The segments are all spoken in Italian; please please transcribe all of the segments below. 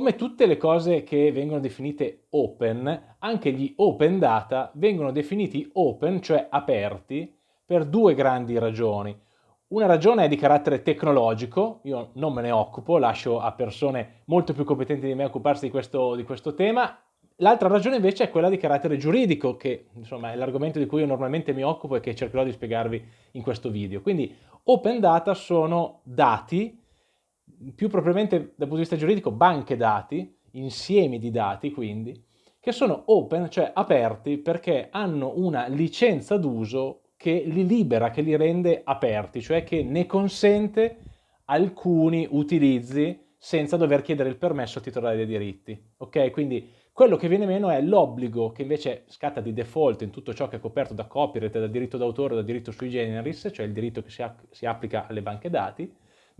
Come tutte le cose che vengono definite open, anche gli open data vengono definiti open, cioè aperti, per due grandi ragioni. Una ragione è di carattere tecnologico, io non me ne occupo, lascio a persone molto più competenti di me occuparsi di questo, di questo tema. L'altra ragione invece è quella di carattere giuridico, che insomma è l'argomento di cui io normalmente mi occupo e che cercherò di spiegarvi in questo video. Quindi open data sono dati più propriamente dal punto di vista giuridico banche dati, insiemi di dati quindi, che sono open, cioè aperti, perché hanno una licenza d'uso che li libera, che li rende aperti, cioè che ne consente alcuni utilizzi senza dover chiedere il permesso al titolare dei diritti. Ok? Quindi quello che viene meno è l'obbligo che invece scatta di default in tutto ciò che è coperto da copyright, da diritto d'autore, da diritto sui generis, cioè il diritto che si, si applica alle banche dati,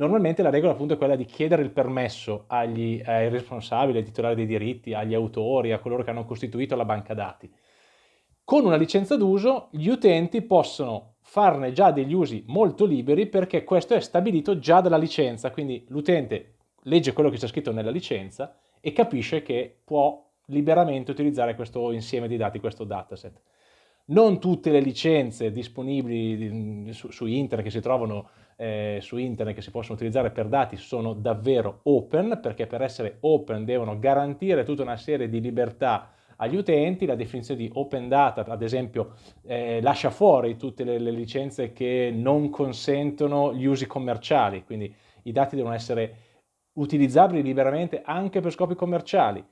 Normalmente la regola appunto è quella di chiedere il permesso agli, ai responsabili, ai titolari dei diritti, agli autori, a coloro che hanno costituito la banca dati. Con una licenza d'uso gli utenti possono farne già degli usi molto liberi perché questo è stabilito già dalla licenza, quindi l'utente legge quello che c'è scritto nella licenza e capisce che può liberamente utilizzare questo insieme di dati, questo dataset. Non tutte le licenze disponibili su, su internet che si trovano eh, su internet che si possono utilizzare per dati sono davvero open, perché per essere open devono garantire tutta una serie di libertà agli utenti, la definizione di open data ad esempio eh, lascia fuori tutte le, le, licenze che non consentono gli usi commerciali, quindi i dati devono essere utilizzabili liberamente anche per scopi commerciali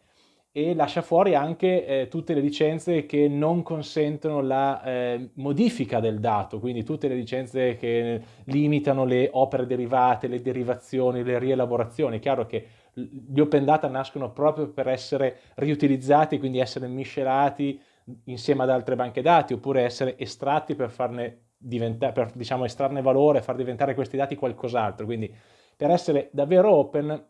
e lascia fuori anche eh, tutte le licenze che non consentono la eh, modifica del dato, quindi tutte le licenze che limitano le opere derivate, le derivazioni, le rielaborazioni. È chiaro che gli open data nascono proprio per essere riutilizzati, quindi essere miscelati insieme ad altre banche dati, oppure essere estratti per farne diventare, per diciamo estrarne valore, far diventare questi dati qualcos'altro. Quindi per essere davvero open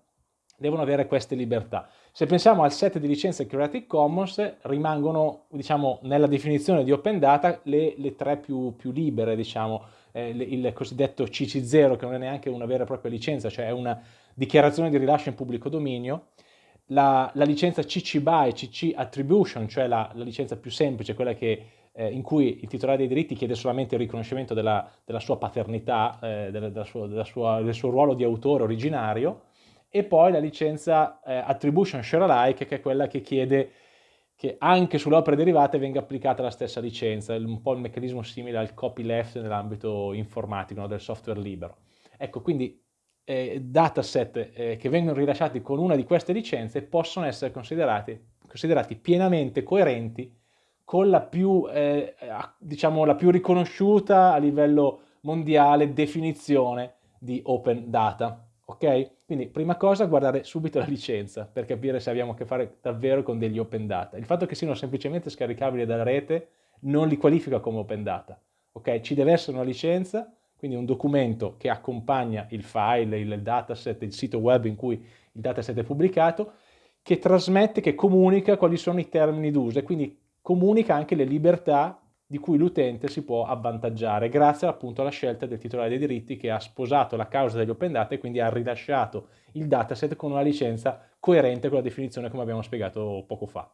devono avere queste libertà. Se pensiamo al set di licenze Creative Commons, rimangono, diciamo, nella definizione di open data le, le tre più, più, libere, diciamo, eh, il cosiddetto CC0, che non è neanche una vera e propria licenza, cioè è una dichiarazione di rilascio in pubblico dominio, la, la licenza CC BY, CC Attribution, cioè la, la licenza più semplice, quella che, eh, in cui il titolare dei diritti chiede solamente il riconoscimento della, della sua paternità, eh, della, della sua, sua, del suo ruolo di autore originario, e poi la licenza eh, Attribution Share Alike che è quella che chiede che anche sulle opere derivate venga applicata la stessa licenza, un po' il meccanismo simile al copyleft nell'ambito informatico, no, del software libero. Ecco, quindi eh, dataset eh, che vengono rilasciati con una di queste licenze possono essere considerati, considerati pienamente coerenti con la più, eh, diciamo, la più riconosciuta a livello mondiale definizione di open data ok? Quindi prima cosa guardare subito la licenza per capire se abbiamo a che fare davvero con degli open data. Il fatto che siano semplicemente scaricabili dalla rete non li qualifica come open data, ok? Ci deve essere una licenza, quindi un documento che accompagna il file, il dataset, il sito web in cui il dataset è pubblicato, che trasmette, che comunica quali sono i termini d'uso e quindi comunica anche le libertà di cui l'utente si può avvantaggiare grazie appunto alla scelta del titolare dei diritti che ha sposato la causa degli open data e quindi ha rilasciato il dataset con una licenza coerente con la definizione come abbiamo spiegato poco fa.